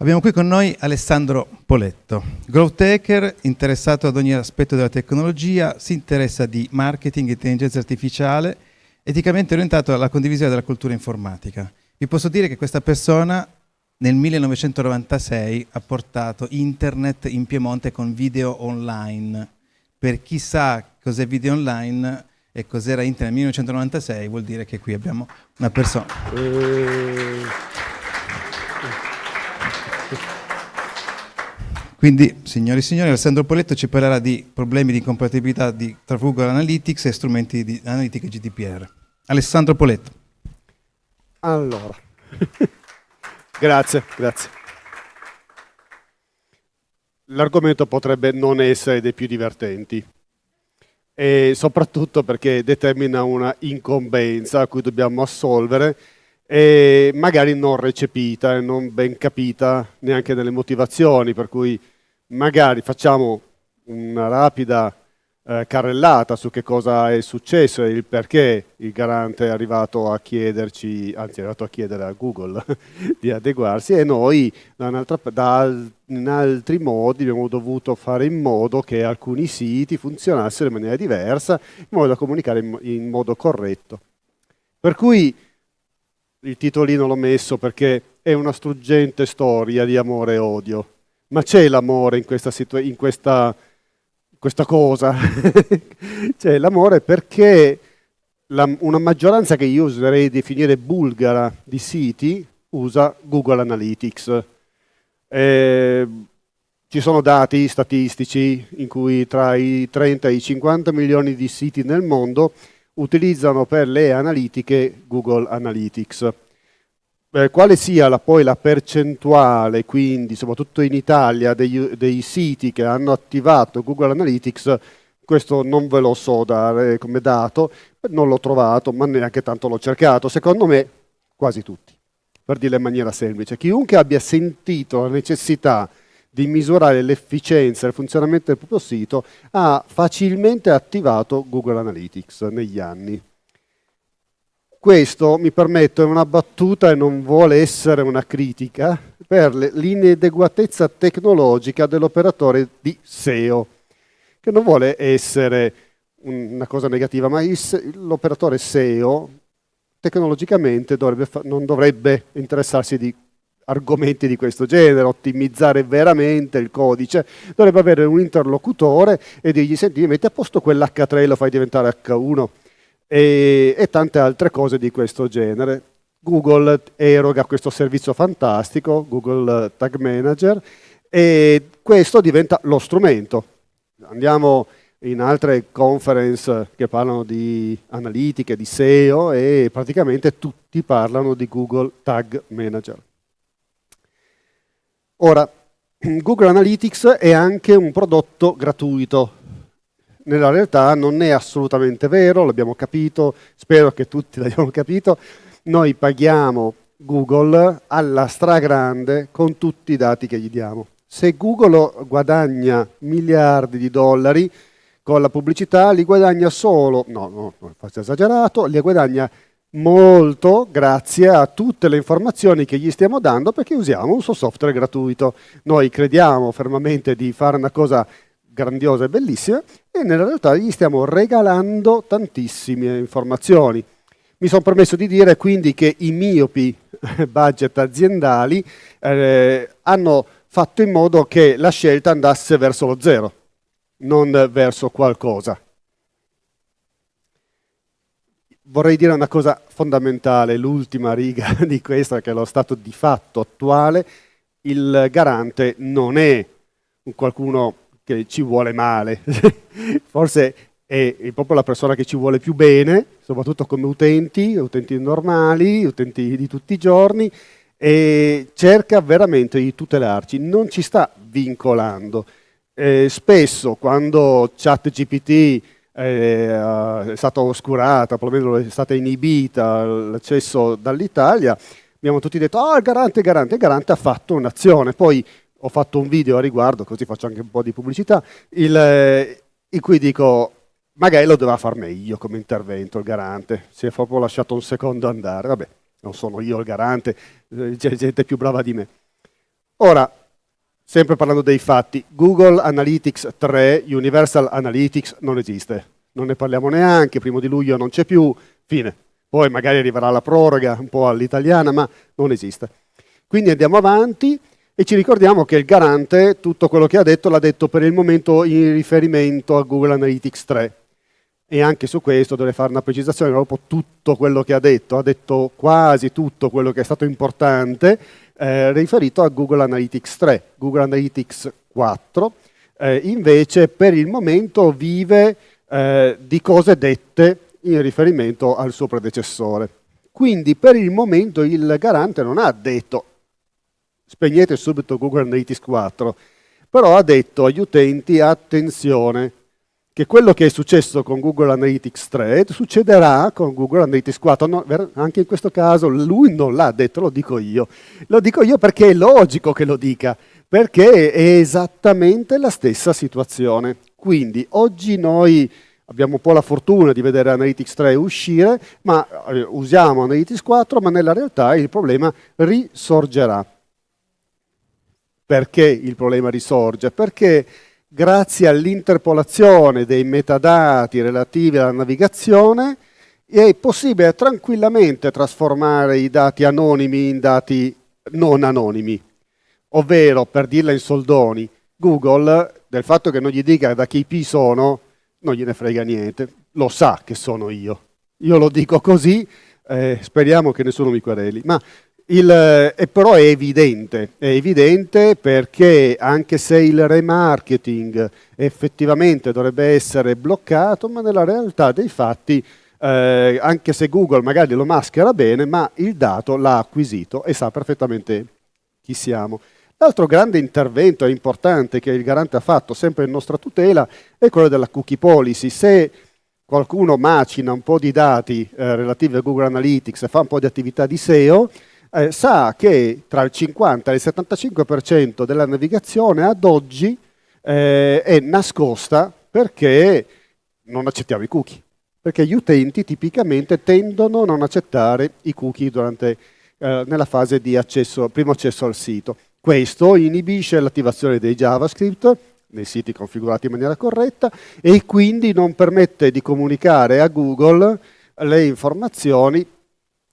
Abbiamo qui con noi Alessandro Poletto, growth hacker, interessato ad ogni aspetto della tecnologia, si interessa di marketing, intelligenza artificiale, eticamente orientato alla condivisione della cultura informatica. Vi posso dire che questa persona nel 1996 ha portato internet in Piemonte con video online. Per chi sa cos'è video online e cos'era internet nel 1996 vuol dire che qui abbiamo una persona. Quindi, signori e signori, Alessandro Poletto ci parlerà di problemi di compatibilità di, tra Google Analytics e strumenti di analitica GDPR. Alessandro Poletto. Allora, grazie, grazie. L'argomento potrebbe non essere dei più divertenti e soprattutto perché determina una incombenza a cui dobbiamo assolvere e magari non recepita e non ben capita neanche nelle motivazioni, per cui magari facciamo una rapida eh, carrellata su che cosa è successo e il perché il garante è arrivato a chiederci, anzi è arrivato a chiedere a Google di adeguarsi e noi da, in altri modi abbiamo dovuto fare in modo che alcuni siti funzionassero in maniera diversa, in modo da comunicare in, in modo corretto. Per cui il titolino l'ho messo perché è una struggente storia di amore e odio. Ma c'è l'amore in questa, in questa, questa cosa. c'è l'amore perché la, una maggioranza che io userei definire bulgara di siti usa Google Analytics. Eh, ci sono dati statistici in cui tra i 30 e i 50 milioni di siti nel mondo utilizzano per le analitiche Google Analytics. Eh, quale sia la, poi la percentuale, quindi soprattutto in Italia, dei, dei, siti che hanno attivato Google Analytics, questo non ve lo so dare come dato, non l'ho trovato, ma neanche tanto l'ho cercato. Secondo me, quasi tutti, per dirla in maniera semplice. Chiunque abbia sentito la necessità di misurare l'efficienza e il funzionamento del proprio sito, ha facilmente attivato Google Analytics negli anni. Questo, mi permetto, è una battuta e non vuole essere una critica per l'inadeguatezza tecnologica dell'operatore di SEO, che non vuole essere una cosa negativa, ma l'operatore SEO tecnologicamente dovrebbe non dovrebbe interessarsi di argomenti di questo genere, ottimizzare veramente il codice, dovrebbe avere un interlocutore e dirgli senti metti a posto quell'H3 e lo fai diventare H1 e, e tante altre cose di questo genere. Google eroga questo servizio fantastico, Google Tag Manager, e questo diventa lo strumento. Andiamo in altre conference che parlano di analitiche, di SEO e praticamente tutti parlano di Google Tag Manager. Ora, Google Analytics è anche un prodotto gratuito. Nella realtà non è assolutamente vero, l'abbiamo capito, spero che tutti l'abbiamo capito. Noi paghiamo Google alla stragrande con tutti i dati che gli diamo. Se Google guadagna miliardi di dollari con la pubblicità, li guadagna solo, no, no, faccio esagerato, li guadagna molto grazie a tutte le informazioni che gli stiamo dando perché usiamo un suo software gratuito. Noi crediamo fermamente di fare una cosa grandiosa e bellissima e nella realtà gli stiamo regalando tantissime informazioni. Mi sono permesso di dire quindi che i miopi budget aziendali eh, hanno fatto in modo che la scelta andasse verso lo zero, non verso qualcosa vorrei dire una cosa fondamentale, l'ultima riga di questa, che è lo stato di fatto attuale, il garante non è qualcuno che ci vuole male, forse è proprio la persona che ci vuole più bene, soprattutto come utenti, utenti normali, utenti di tutti i giorni, e cerca veramente di tutelarci, non ci sta vincolando. Eh, spesso quando ChatGPT è, stata oscurata, probabilmente è stata inibita l'accesso dall'Italia, abbiamo tutti detto, ah, oh, il garante, il garante, il garante ha fatto un'azione, poi ho fatto un video a riguardo, così faccio anche un po' di pubblicità, il, eh, in cui dico, magari lo doveva far meglio come intervento il garante, si è proprio lasciato un secondo andare, vabbè, non sono io il garante, eh, c'è gente più brava di me. Ora, sempre parlando dei fatti, Google Analytics 3, Universal Analytics, non esiste. Non ne parliamo neanche, primo di luglio non c'è più, fine. Poi magari arriverà la proroga, un po' all'italiana, ma non esiste. Quindi andiamo avanti e ci ricordiamo che il garante tutto quello che ha detto l'ha detto per il momento in riferimento a Google Analytics 3. E anche su questo dovrei fare una precisazione, dopo tutto quello che ha detto, ha detto quasi tutto quello che è stato importante, eh, riferito a Google Analytics 3. Google Analytics 4 eh, invece per il momento vive eh, di cose dette in riferimento al suo predecessore. Quindi per il momento il garante non ha detto spegnete subito Google Analytics 4, però ha detto agli utenti attenzione che quello che è successo con Google Analytics 3 succederà con Google Analytics 4. No, anche in questo caso lui non l'ha detto, lo dico io. Lo dico io perché è logico che lo dica, perché è esattamente la stessa situazione. Quindi oggi noi abbiamo un po' la fortuna di vedere Analytics 3 uscire, ma eh, usiamo Analytics 4, ma nella realtà il problema risorgerà. Perché il problema risorge? Perché grazie all'interpolazione dei metadati relativi alla navigazione è possibile tranquillamente trasformare i dati anonimi in dati non anonimi. Ovvero, per dirla in soldoni, Google, del fatto che non gli dica da che IP sono, non gliene frega niente, lo sa che sono io. Io lo dico così, eh, speriamo che nessuno mi quereli. Ma il, eh, però è evidente, è evidente perché anche se il remarketing effettivamente dovrebbe essere bloccato, ma nella realtà dei fatti, eh, anche se Google magari lo maschera bene, ma il dato l'ha acquisito e sa perfettamente chi siamo. L'altro grande intervento importante che il garante ha fatto, sempre in nostra tutela, è quello della cookie policy. Se qualcuno macina un po' di dati eh, relativi a Google Analytics e fa un po' di attività di SEO, eh, sa che tra il 50 e il 75% della navigazione ad oggi eh, è nascosta perché non accettiamo i cookie, perché gli utenti tipicamente tendono a non accettare i cookie durante, eh, nella fase di accesso, primo accesso al sito. Questo inibisce l'attivazione dei JavaScript nei siti configurati in maniera corretta e quindi non permette di comunicare a Google le informazioni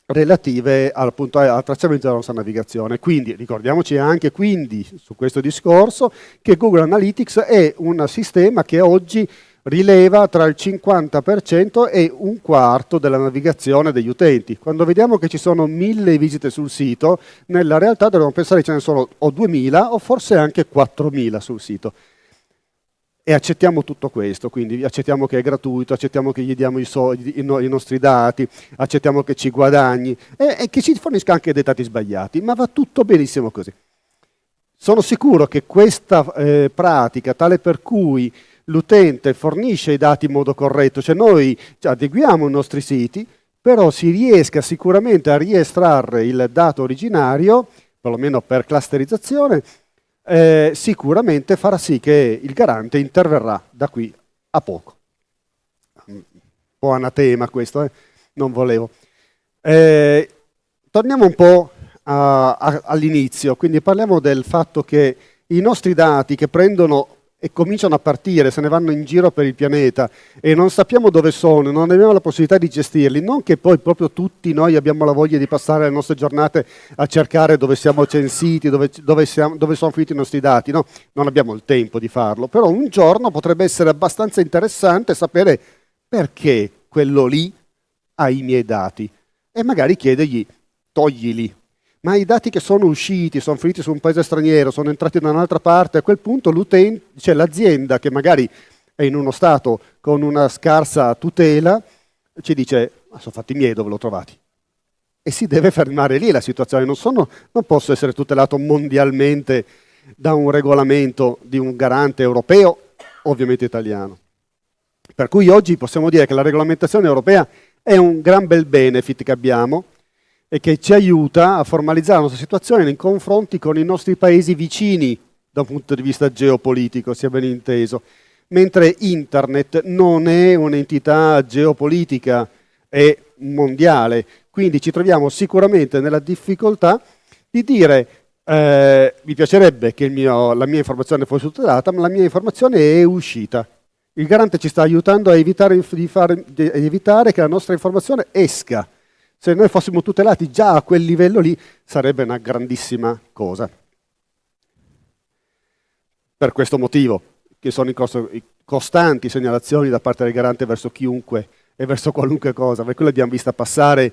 relative al, appunto, al tracciamento della nostra navigazione. Quindi ricordiamoci anche quindi su questo discorso che Google Analytics è un sistema che oggi rileva tra il 50% e un quarto della navigazione degli utenti. Quando vediamo che ci sono mille visite sul sito, nella realtà dovremmo pensare che ce ne sono o 2000 o forse anche 4000 sul sito e accettiamo tutto questo, quindi accettiamo che è gratuito, accettiamo che gli diamo i, soldi, i, no, i nostri dati, accettiamo che ci guadagni e, e, che ci fornisca anche dei dati sbagliati, ma va tutto benissimo così. Sono sicuro che questa eh, pratica, tale per cui l'utente fornisce i dati in modo corretto, cioè noi adeguiamo i nostri siti, però si riesca sicuramente a riestrarre il dato originario, perlomeno per clusterizzazione, eh, sicuramente farà sì che il garante interverrà da qui a poco. Un po' anatema questo, eh? non volevo. Eh, torniamo un po' all'inizio, quindi parliamo del fatto che i nostri dati che prendono e cominciano a partire, se ne vanno in giro per il pianeta e non sappiamo dove sono, non abbiamo la possibilità di gestirli, non che poi proprio tutti noi abbiamo la voglia di passare le nostre giornate a cercare dove siamo censiti, dove, dove, siamo, dove sono finiti i nostri dati, no? non abbiamo il tempo di farlo, però un giorno potrebbe essere abbastanza interessante sapere perché quello lì ha i miei dati. E magari chiedergli toglili, ma i dati che sono usciti, sono finiti su un paese straniero, sono entrati da un'altra parte, a quel punto cioè l'azienda che magari è in uno stato con una scarsa tutela, ci dice, ma sono fatti miei dove l'ho trovati. E si deve fermare lì la situazione, non, sono, non posso essere tutelato mondialmente da un regolamento di un garante europeo, ovviamente italiano. Per cui oggi possiamo dire che la regolamentazione europea è un gran bel benefit che abbiamo, e che ci aiuta a formalizzare la nostra situazione nei confronti con i nostri paesi vicini da un punto di vista geopolitico, sia ben inteso. Mentre Internet non è un'entità geopolitica, è mondiale. Quindi ci troviamo sicuramente nella difficoltà di dire eh, mi piacerebbe che mio, la mia informazione fosse tutelata, ma la mia informazione è uscita. Il garante ci sta aiutando a evitare, fare, a evitare che la nostra informazione esca. Se noi fossimo tutelati già a quel livello lì, sarebbe una grandissima cosa. Per questo motivo, che sono i costanti segnalazioni da parte del garante verso chiunque e verso qualunque cosa, per cui l'abbiamo vista passare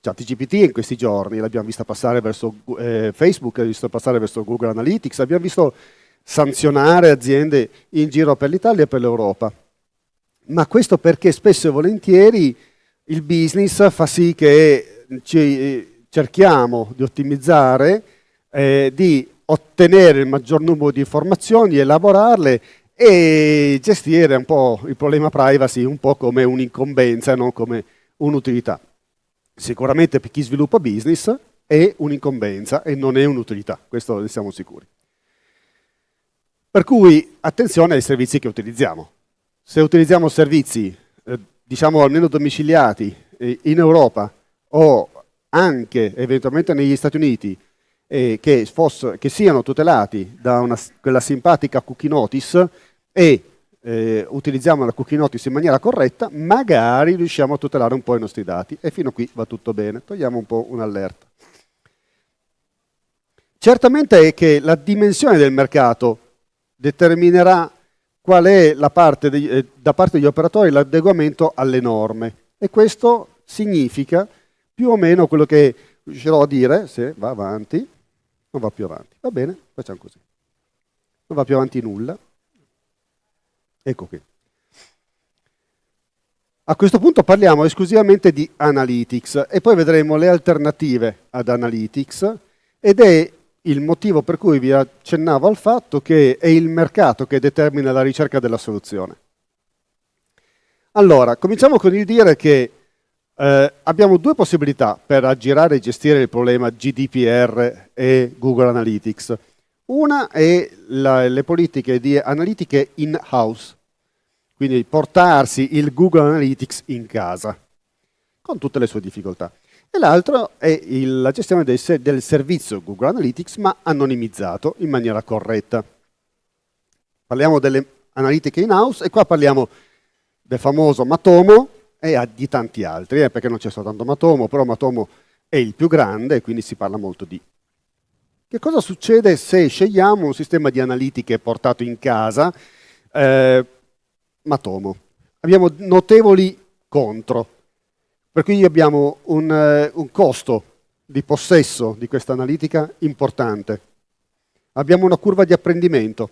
ChatGPT in questi giorni, l'abbiamo vista passare verso eh, Facebook, l'abbiamo visto passare verso Google Analytics, abbiamo visto sanzionare aziende in giro per l'Italia e per l'Europa. Ma questo perché spesso e volentieri il business fa sì che ci eh, cerchiamo di ottimizzare, eh, di ottenere il maggior numero di informazioni, elaborarle e gestire un po' il problema privacy un po' come un'incombenza non come un'utilità sicuramente per chi sviluppa business è un'incombenza e non è un'utilità, questo ne siamo sicuri. Per cui attenzione ai servizi che utilizziamo. Se utilizziamo servizi, eh, diciamo almeno domiciliati eh, in Europa o anche eventualmente negli Stati Uniti, eh, che, fosse, che, siano tutelati da una, quella simpatica cookie notice e eh, utilizziamo la cookie notice in maniera corretta, magari riusciamo a tutelare un po' i nostri dati. E fino a qui va tutto bene. Togliamo un po' un'allerta. Certamente è che la dimensione del mercato determinerà qual è parte di, eh, da parte degli operatori l'adeguamento alle norme. E questo significa più o meno quello che riuscirò a dire, se va avanti, non va più avanti. Va bene, facciamo così. Non va più avanti nulla. Ecco qui. A questo punto parliamo esclusivamente di Analytics e poi vedremo le alternative ad Analytics ed è il motivo per cui vi accennavo al fatto che è il mercato che determina la ricerca della soluzione. Allora, cominciamo con il dire che eh, abbiamo due possibilità per aggirare e gestire il problema GDPR e Google Analytics. Una è la, le politiche di analitiche in-house, quindi portarsi il Google Analytics in casa, con tutte le sue difficoltà. E l'altro è il, la gestione del, del servizio Google Analytics, ma anonimizzato in maniera corretta. Parliamo delle analitiche in-house e qua parliamo del famoso Matomo e di tanti altri, eh, perché non c'è soltanto Matomo, però Matomo è il più grande e quindi si parla molto di che cosa succede se scegliamo un sistema di analitiche portato in casa, eh, Matomo? Abbiamo notevoli contro, per cui abbiamo un, uh, un costo di possesso di questa analitica importante. Abbiamo una curva di apprendimento.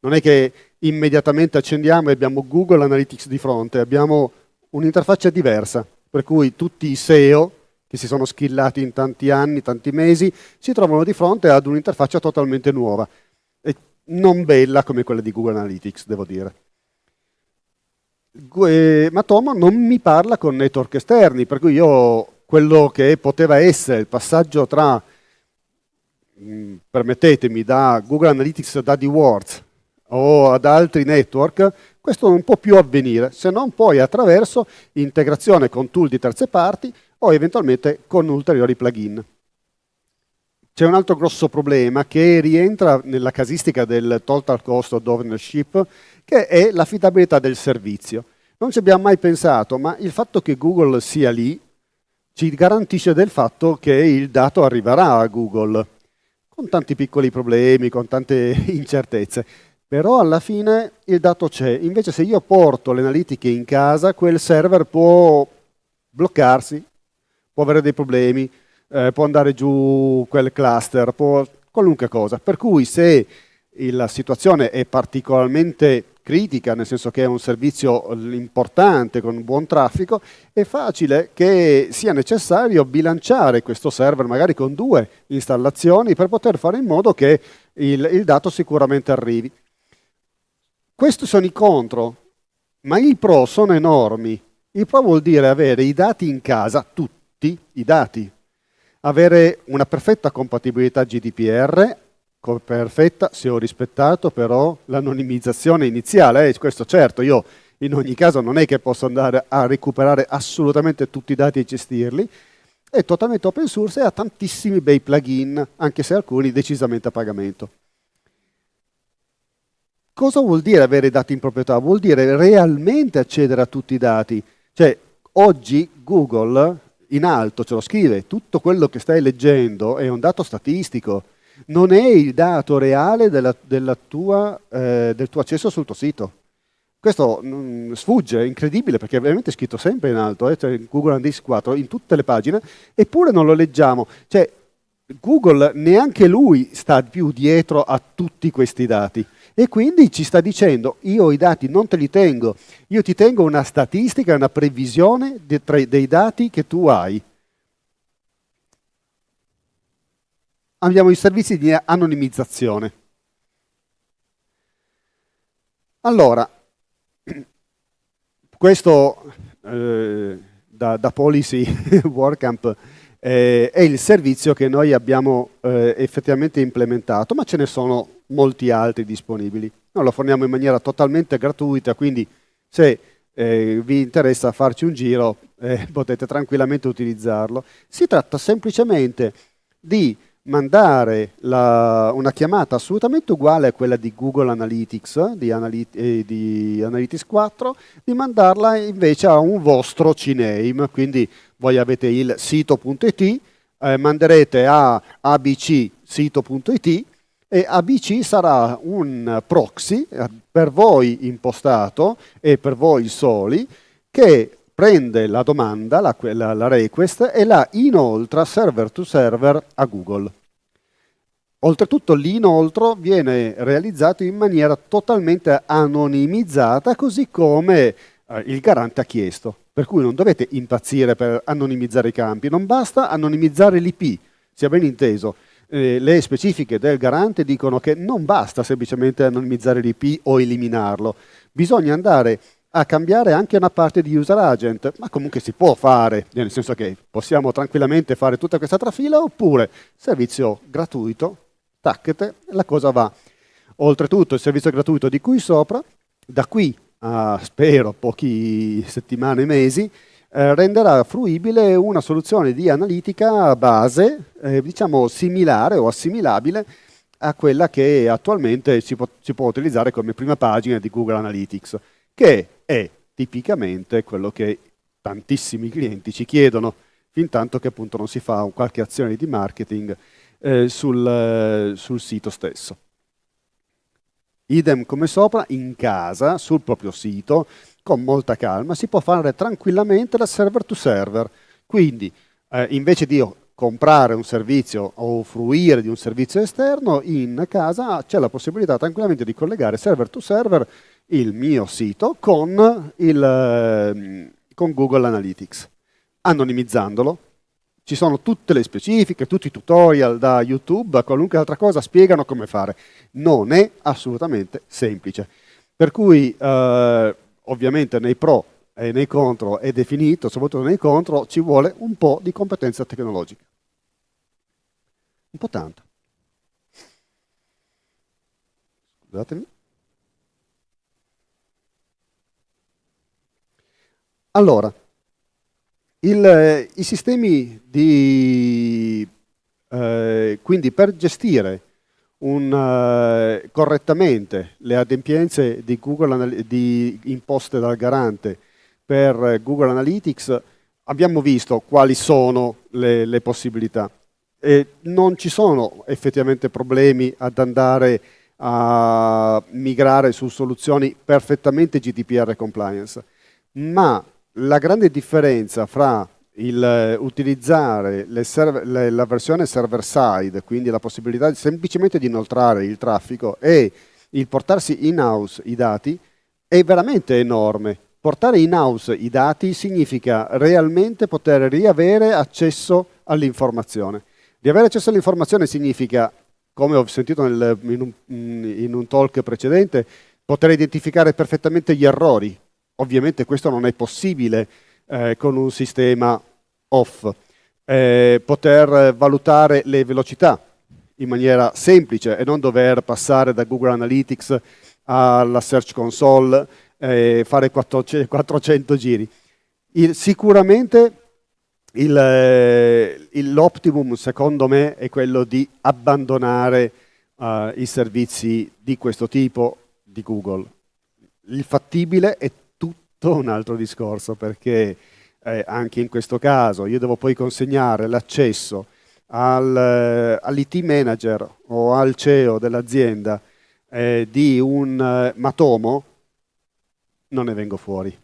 Non è che immediatamente accendiamo e abbiamo Google Analytics di fronte, abbiamo un'interfaccia diversa, per cui tutti i SEO che si sono skillati in tanti anni, tanti mesi, si trovano di fronte ad un'interfaccia totalmente nuova e non bella come quella di Google Analytics, devo dire. Matomo non mi parla con network esterni, per cui io quello che poteva essere il passaggio tra, mm, permettetemi, da Google Analytics da AdWords o ad altri network, questo non può più avvenire, se non poi attraverso integrazione con tool di terze parti o eventualmente con ulteriori plugin. C'è un altro grosso problema che rientra nella casistica del total cost of ownership, che è l'affidabilità del servizio. Non ci abbiamo mai pensato, ma il fatto che Google sia lì ci garantisce del fatto che il dato arriverà a Google, con tanti piccoli problemi, con tante incertezze. Però alla fine il dato c'è. Invece se io porto le analitiche in casa, quel server può bloccarsi, può avere dei problemi, eh, può andare giù quel cluster, può, qualunque cosa. Per cui se la situazione è particolarmente critica, nel senso che è un servizio importante con buon traffico, è facile che sia necessario bilanciare questo server magari con due installazioni per poter fare in modo che il, il dato sicuramente arrivi. Questi sono i contro, ma i pro sono enormi. Il pro vuol dire avere i dati in casa, tutti i dati, avere una perfetta compatibilità GDPR, perfetta se ho rispettato però l'anonimizzazione iniziale, eh, questo certo, io in ogni caso non è che posso andare a recuperare assolutamente tutti i dati e gestirli, è totalmente open source e ha tantissimi bei plugin, anche se alcuni decisamente a pagamento. Cosa vuol dire avere dati in proprietà? Vuol dire realmente accedere a tutti i dati. Cioè, oggi Google in alto ce lo scrive, tutto quello che stai leggendo è un dato statistico, non è il dato reale della, della tua, eh, del tuo accesso sul tuo sito. Questo mh, mm, sfugge, è incredibile perché è veramente scritto sempre in alto, eh, cioè Google Analytics 4, in tutte le pagine, eppure non lo leggiamo. Cioè, Google neanche lui sta più dietro a tutti questi dati e quindi ci sta dicendo io i dati non te li tengo, io ti tengo una statistica, una previsione dei dati che tu hai. Abbiamo i servizi di anonimizzazione. Allora, questo eh, da, da, Policy WordCamp eh, è il servizio che noi abbiamo eh, effettivamente implementato, ma ce ne sono molti altri disponibili. Noi lo forniamo in maniera totalmente gratuita, quindi se eh, vi interessa farci un giro eh, potete tranquillamente utilizzarlo. Si tratta semplicemente di mandare la, una chiamata assolutamente uguale a quella di Google Analytics, di, Analyt eh, di, Analytics 4, di mandarla invece a un vostro CNAME, quindi voi avete il sito.it, eh, manderete a abc-sito.it e ABC sarà un proxy eh, per voi impostato e per voi soli che prende la domanda, la, la, la request, e la inoltra server to server a Google. Oltretutto l'inoltro viene realizzato in maniera totalmente anonimizzata, così come eh, il garante ha chiesto. Per cui non dovete impazzire per anonimizzare i campi, non basta anonimizzare l'IP, sia ben inteso. Eh, le specifiche del garante dicono che non basta semplicemente anonimizzare l'IP o eliminarlo, bisogna andare a cambiare anche una parte di user agent, ma comunque si può fare, nel senso che possiamo tranquillamente fare tutta questa trafila oppure servizio gratuito, tacchete, la cosa va. Oltretutto il servizio gratuito di cui sopra, da qui a spero pochi settimane, mesi, eh, renderà fruibile una soluzione di analitica base, eh, diciamo similare o assimilabile a quella che attualmente si può, si può utilizzare come prima pagina di Google Analytics, che è tipicamente quello che tantissimi clienti ci chiedono, fin tanto che appunto non si fa qualche azione di marketing eh, sul, eh, sul sito stesso. Idem come sopra, in casa, sul proprio sito, con molta calma, si può fare tranquillamente da server to server. Quindi, eh, invece di comprare un servizio o fruire di un servizio esterno, in casa c'è la possibilità tranquillamente di collegare server to server il mio sito con, il, eh, con Google Analytics, anonimizzandolo. Ci sono tutte le specifiche, tutti i tutorial da YouTube a qualunque altra cosa spiegano come fare. Non è assolutamente semplice. Per cui eh, ovviamente nei pro e nei contro è definito, soprattutto nei contro ci vuole un po' di competenza tecnologica. Un po' tanto. Scusatemi. Allora, il, i sistemi di... Eh, quindi per gestire un, uh, correttamente le adempienze di Google, di, imposte dal garante per Google Analytics, abbiamo visto quali sono le, le possibilità. E non ci sono effettivamente problemi ad andare a migrare su soluzioni perfettamente GDPR compliance, ma la grande differenza fra il, eh, utilizzare server, le, la versione server side, quindi la possibilità semplicemente di inoltrare il traffico e il portarsi in house i dati è veramente enorme. Portare in house i dati significa realmente poter riavere accesso all'informazione. Riavere accesso all'informazione significa, come ho sentito nel, in, un, in un talk precedente, poter identificare perfettamente gli errori. Ovviamente questo non è possibile eh, con un sistema off, eh, poter valutare le velocità in maniera semplice e non dover passare da Google Analytics alla Search Console e fare 400 giri. Il, sicuramente l'optimum secondo me è quello di abbandonare uh, i servizi di questo tipo di Google. Il fattibile è tutto un altro discorso perché eh, anche in questo caso io devo poi consegnare l'accesso eh, all'IT manager o al CEO dell'azienda eh, di un eh, Matomo, non ne vengo fuori.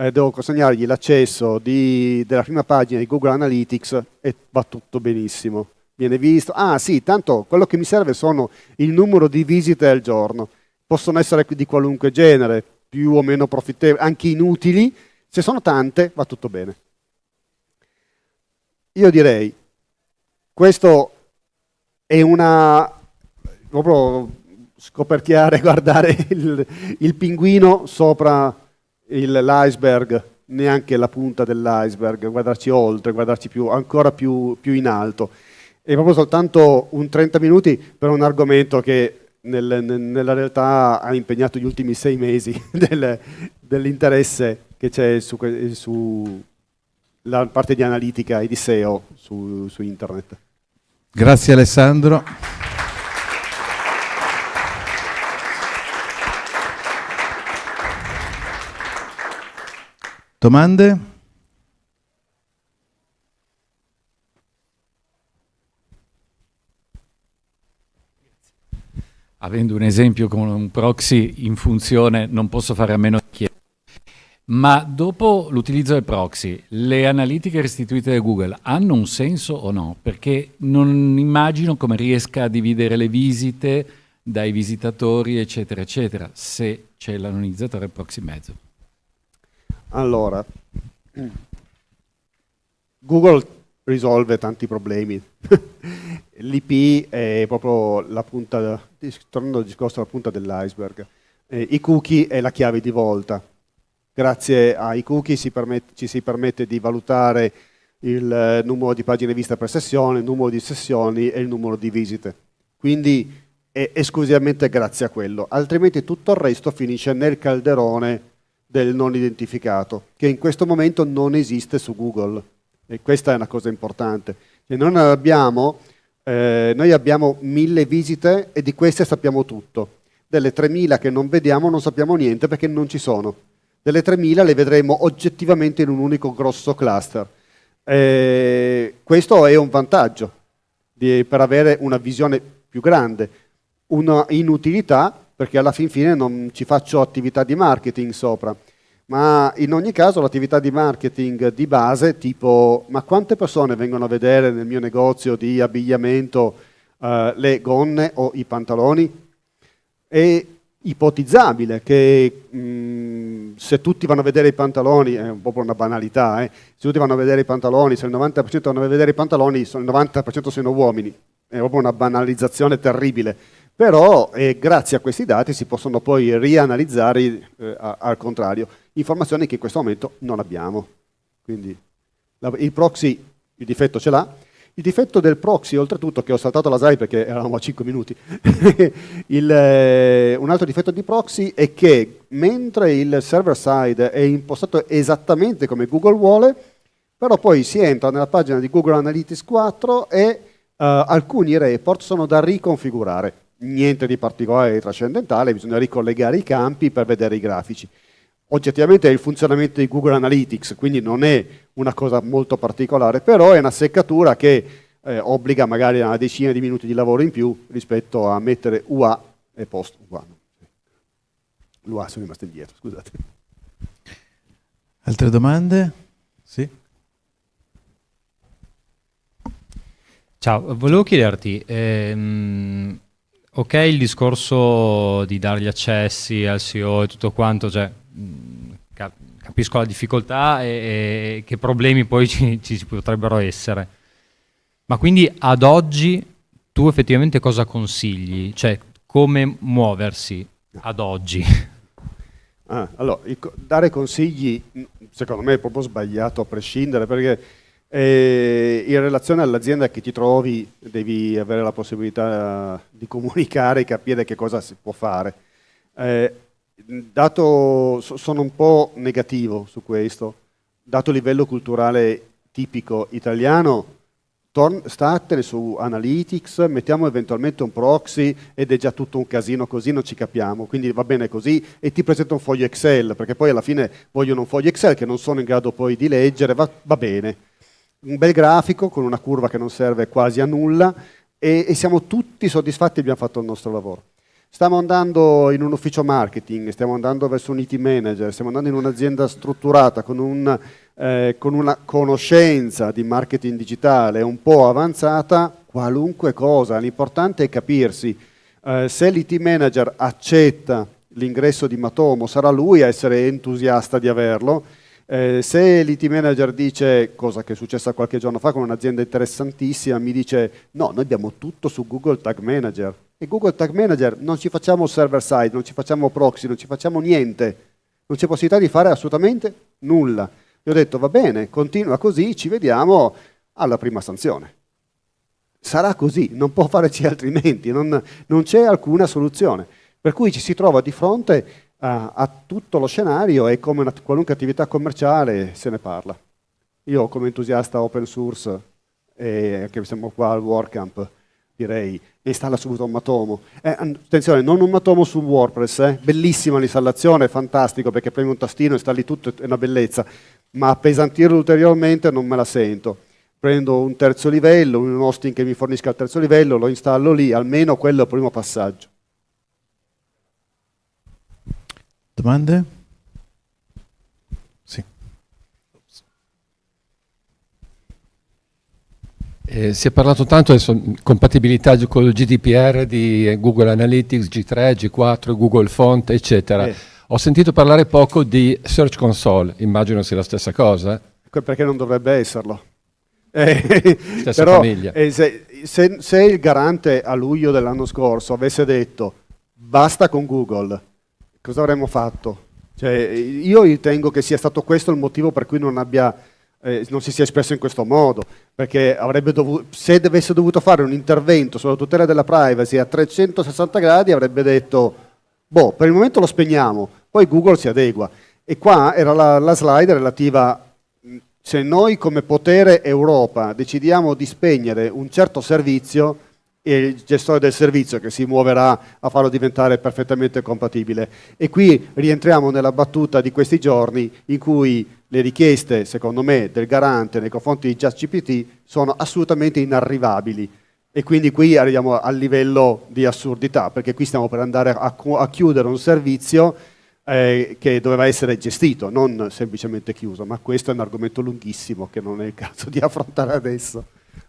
Eh, devo consegnargli l'accesso della prima pagina di Google Analytics e va tutto benissimo. Viene visto, ah sì, tanto quello che mi serve sono il numero di visite al giorno. Possono essere di qualunque genere, più o meno profittevoli, anche inutili. Se sono tante, va tutto bene. Io direi, questo è una, proprio scoperchiare, guardare il, il pinguino sopra l'iceberg, neanche la punta dell'iceberg, guardarci oltre, guardarci più, ancora più, più, in alto. È proprio soltanto un 30 minuti per un argomento che nel, nella realtà ha impegnato gli ultimi sei mesi del, dell'interesse che c'è su, su, parte di analitica e di SEO su, su internet. Grazie Alessandro. Domande? Avendo un esempio con un proxy in funzione non posso fare a meno di chiedere. Ma dopo l'utilizzo del proxy, le analitiche restituite da Google hanno un senso o no? Perché non immagino come riesca a dividere le visite dai visitatori, eccetera, eccetera, se c'è l'anonizzatore proxy mezzo. Allora, Google risolve tanti problemi. L'IP è proprio la punta, tornando al discorso, la punta dell'iceberg. Eh, I cookie è la chiave di volta Grazie ai cookie si permette, ci si permette di valutare il eh, numero di pagine viste per sessione, il numero di sessioni e il numero di visite. Quindi è esclusivamente grazie a quello, altrimenti tutto il resto finisce nel calderone del non identificato, che in questo momento non esiste su Google. E questa è una cosa importante. E noi abbiamo, eh, noi abbiamo mille visite e di queste sappiamo tutto. Delle 3000 che non vediamo non sappiamo niente perché non ci sono delle 3000 le vedremo oggettivamente in un unico grosso cluster. Eh, questo è un vantaggio di, per avere una visione più grande, una inutilità perché alla fin fine non ci faccio attività di marketing sopra, ma in ogni caso l'attività di marketing di base tipo ma quante persone vengono a vedere nel mio negozio di abbigliamento eh, le gonne o i pantaloni? E ipotizzabile che mh, mm, se tutti vanno a vedere i pantaloni, è un po' una banalità, eh, se tutti vanno a vedere i pantaloni, se il 90% vanno a vedere i pantaloni, il 90% sono uomini, è proprio una banalizzazione terribile. Però eh, grazie a questi dati si possono poi rianalizzare eh, al contrario, informazioni che in questo momento non abbiamo. Quindi il proxy il difetto ce l'ha, il difetto del proxy, oltretutto, che ho saltato la slide perché eravamo a 5 minuti, il, eh, un altro difetto di proxy è che mentre il server side è impostato esattamente come Google vuole, però poi si entra nella pagina di Google Analytics 4 e uh, alcuni report sono da riconfigurare. Niente di particolare di trascendentale, bisogna ricollegare i campi per vedere i grafici oggettivamente è il funzionamento di Google Analytics, quindi non è una cosa molto particolare, però è una seccatura che eh, obbliga magari a una decina di minuti di lavoro in più rispetto a mettere UA e post UA. L'UA sono rimasto indietro, scusate. Altre domande? Sì? Ciao, volevo chiederti, ehm, ok il discorso di dare gli accessi al CEO e tutto quanto, cioè capisco la difficoltà e, e che problemi poi ci, ci, potrebbero essere. Ma quindi ad oggi tu effettivamente cosa consigli? Cioè come muoversi ad oggi? Ah, allora, dare consigli secondo me è proprio sbagliato a prescindere perché eh, in relazione all'azienda che ti trovi devi avere la possibilità di comunicare e capire che cosa si può fare. Eh, dato, sono un po' negativo su questo, dato il livello culturale tipico italiano, statene su Analytics, mettiamo eventualmente un proxy ed è già tutto un casino così, non ci capiamo, quindi va bene così e ti presento un foglio Excel, perché poi alla fine vogliono un foglio Excel che non sono in grado poi di leggere, va, va bene. Un bel grafico con una curva che non serve quasi a nulla e, e siamo tutti soddisfatti e abbiamo fatto il nostro lavoro. Stiamo andando in un ufficio marketing, stiamo andando verso un IT manager, stiamo andando in un'azienda strutturata con, un, eh, con, una conoscenza di marketing digitale un po' avanzata, qualunque cosa, l'importante è capirsi. Eh, se l'IT manager accetta l'ingresso di Matomo, sarà lui a essere entusiasta di averlo. Eh, se l'IT manager dice, cosa che è successa qualche giorno fa con un'azienda interessantissima, mi dice no, noi abbiamo tutto su Google Tag Manager, e Google Tag Manager non ci facciamo server side, non ci facciamo proxy, non ci facciamo niente, non c'è possibilità di fare assolutamente nulla. Gli ho detto va bene, continua così, ci vediamo alla prima sanzione. Sarà così, non può farci altrimenti, non, non c'è alcuna soluzione. Per cui ci si trova di fronte a, a tutto lo scenario e come una, qualunque attività commerciale se ne parla. Io come entusiasta open source, e anche siamo qua al WordCamp, direi, installa subito un Matomo. Eh, attenzione, non un Matomo su WordPress, eh? bellissima l'installazione, fantastico perché premi un tastino, installi tutto, è una bellezza, ma appesantirlo ulteriormente non me la sento. Prendo un terzo livello, un hosting che mi fornisca il terzo livello, lo installo lì, almeno quello è il primo passaggio. Domande? Eh, si è parlato tanto di compatibilità con il GDPR di Google Analytics, G3, G4, Google Font, eccetera. Eh. Ho sentito parlare poco di Search Console, immagino sia la stessa cosa. Perché non dovrebbe esserlo? Eh, stessa però, famiglia. Eh, se, se, se il garante a luglio dell'anno scorso avesse detto basta con Google, cosa avremmo fatto? Cioè, io ritengo che sia stato questo il motivo per cui non abbia eh, non si sia espresso in questo modo, perché dovuto, se avesse dovuto fare un intervento sulla tutela della privacy a 360 gradi avrebbe detto, boh, per il momento lo spegniamo, poi Google si adegua. E qua era la, la slide relativa, se noi come potere Europa decidiamo di spegnere un certo servizio, e il gestore del servizio che si muoverà a farlo diventare perfettamente compatibile. E qui rientriamo nella battuta di questi giorni in cui le richieste, secondo me, del garante nei confronti di JustGPT sono assolutamente inarrivabili. E quindi qui arriviamo al livello di assurdità, perché qui stiamo per andare a, a chiudere un servizio eh, che doveva essere gestito, non semplicemente chiuso, ma questo è un argomento lunghissimo che non è il caso di affrontare adesso.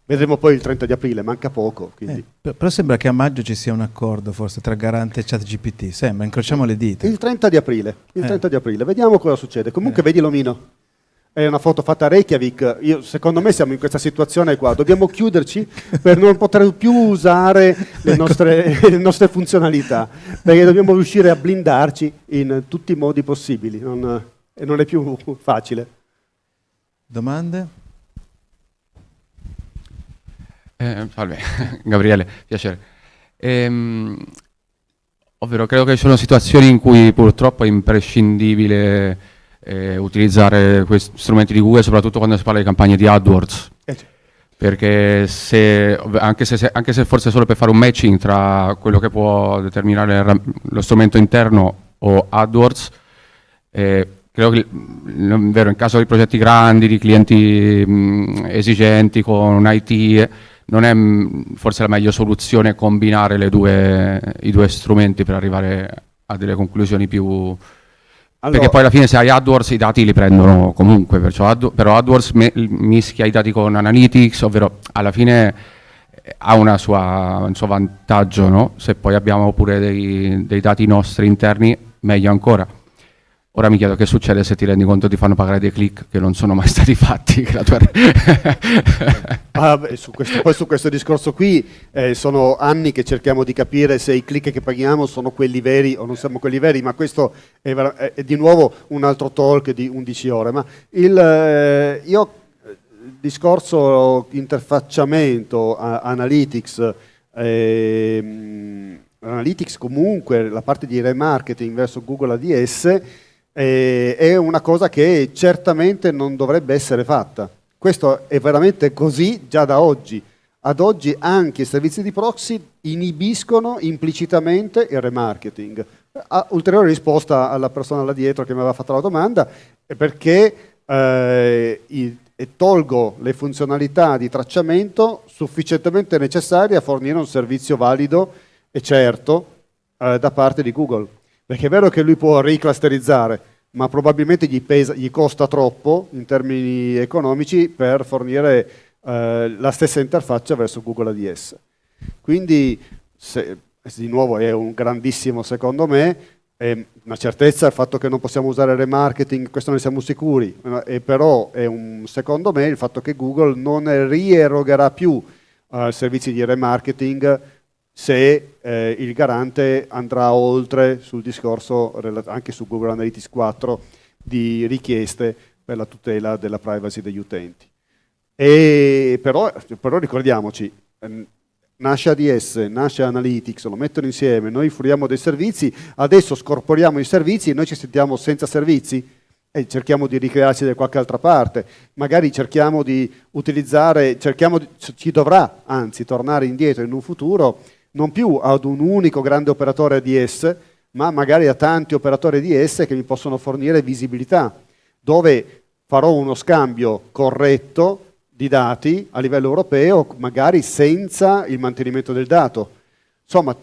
Vedremo poi il 30 di aprile, manca poco. Eh, però sembra che a maggio ci sia un accordo forse tra Garante e ChatGPT, sembra, incrociamo le dita. Il 30 di aprile, il 30 eh. di aprile. vediamo cosa succede. Comunque eh. vedi l'omino. È una foto fatta a Reykjavik. Io, secondo me siamo in questa situazione qua. Dobbiamo chiuderci per non poter più usare le nostre, le nostre funzionalità, perché dobbiamo riuscire a blindarci in tutti i modi possibili. Non, e non è più facile. Domande? Eh, salve, Gabriele, piacere. Ehm, ovvero, credo che ci sono situazioni in cui purtroppo è imprescindibile eh, utilizzare questi strumenti di Google, soprattutto quando si parla di campagne di AdWords. Eh, Perché se, anche, se, anche, se, forse solo per fare un matching tra quello che può determinare lo strumento interno o AdWords, eh, credo che vero, in caso di progetti grandi, di clienti mh, esigenti con un IT, non è mm, forse la meglio soluzione combinare due, i due strumenti per arrivare a delle conclusioni più... Allora, perché poi alla fine se hai AdWords i dati li prendono comunque, Ad, però AdWords me, mischia i dati con Analytics, ovvero alla fine eh, ha sua, un suo vantaggio, no? se poi abbiamo pure dei, dei dati nostri interni meglio ancora. Ora mi chiedo che succede se ti rendi conto ti fanno pagare dei click che non sono mai stati fatti. ah, beh, su questo, poi su questo discorso qui eh, sono anni che cerchiamo di capire se i click che paghiamo sono quelli veri o non siamo quelli veri, ma questo è, è, è di nuovo un altro talk di 11 ore. Ma il, eh, io il discorso interfacciamento, a, analytics, eh, analytics comunque, la parte di remarketing verso Google ADS, eh, è una cosa che certamente non dovrebbe essere fatta. Questo è veramente così già da oggi. Ad oggi anche i servizi di proxy inibiscono implicitamente il remarketing. A ulteriore risposta alla persona là dietro che mi aveva fatto la domanda è perché eh, i, tolgo le funzionalità di tracciamento sufficientemente necessarie a fornire un servizio valido e certo eh, da parte di Google. Perché è vero che lui può riclusterizzare, ma probabilmente gli, pesa, gli costa troppo in termini economici per fornire eh, la stessa interfaccia verso Google ADS. Quindi, se, di nuovo, è un grandissimo, secondo me, è una certezza il fatto che non possiamo usare remarketing, questo ne siamo sicuri, e però è un, secondo me il fatto che Google non rierogherà più eh, servizi di remarketing se eh, il garante andrà oltre sul discorso anche su Google Analytics 4 di richieste per la tutela della privacy degli utenti. E però, però ricordiamoci, ehm, nasce ADS, nasce Analytics, lo mettono insieme, noi fruiamo dei servizi, adesso scorporiamo i servizi e noi ci sentiamo senza servizi e cerchiamo di ricrearci da qualche altra parte, magari cerchiamo di utilizzare, cerchiamo di, ci dovrà anzi tornare indietro in un futuro non più ad un unico grande operatore ADS, ma magari a tanti operatori ADS che mi possono fornire visibilità, dove farò uno scambio corretto di dati a livello europeo, magari senza il mantenimento del dato. Insomma,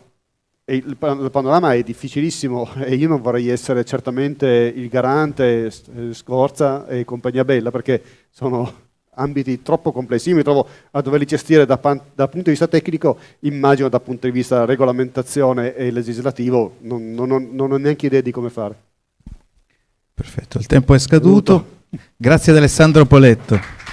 il panorama è difficilissimo e io non vorrei essere certamente il garante, Scorza e compagnia bella, perché sono ambiti troppo complessi. Io mi trovo a doverli gestire da, dal punto di vista tecnico, immagino dal punto di vista regolamentazione e legislativo, non, non, non, non ho neanche idea di come fare. Perfetto, il tempo è scaduto. Grazie ad Alessandro Poletto.